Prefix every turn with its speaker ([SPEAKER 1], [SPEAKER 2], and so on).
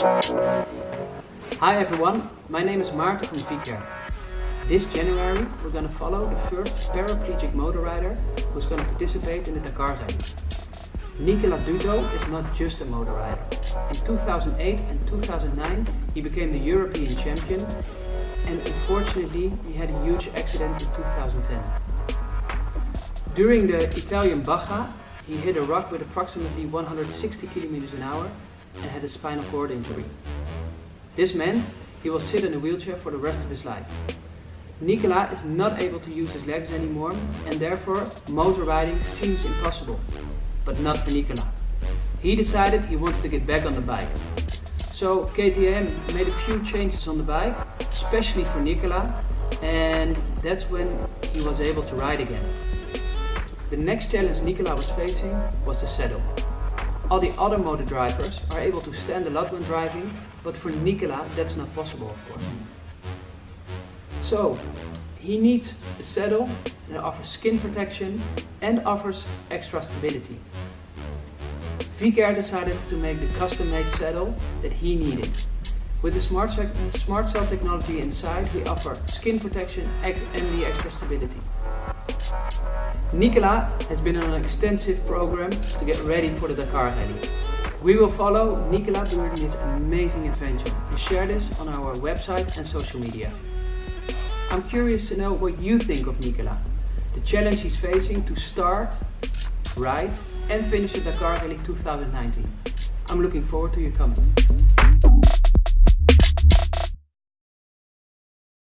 [SPEAKER 1] Hi everyone, my name is Maarten from Vicair. This January we're going to follow the first paraplegic motor rider who's going to participate in the Dakar Rally. Nicola Dutto is not just a motor rider. In 2008 and 2009 he became the European champion and unfortunately he had a huge accident in 2010. During the Italian Baja he hit a rock with approximately 160 km an hour and had a spinal cord injury. This meant he will sit in a wheelchair for the rest of his life. Nicola is not able to use his legs anymore and therefore motor riding seems impossible. But not for Nicola. He decided he wanted to get back on the bike. So KTM made a few changes on the bike, especially for Nicola, and that's when he was able to ride again. The next challenge Nicola was facing was the saddle. All the other motor drivers are able to stand a lot when driving, but for Nicola that's not possible of course. So he needs a saddle that offers skin protection and offers extra stability. Vicair decided to make the custom-made saddle that he needed. With the Smart, Smart Cell technology inside, we offer skin protection and the extra stability. Nicola has been on an extensive program to get ready for the Dakar Rally. We will follow Nicola during this amazing adventure and share this on our website and social media. I'm curious to know what you think of Nicola, the challenge he's facing to start, ride and finish the Dakar Rally 2019. I'm looking forward to your comment.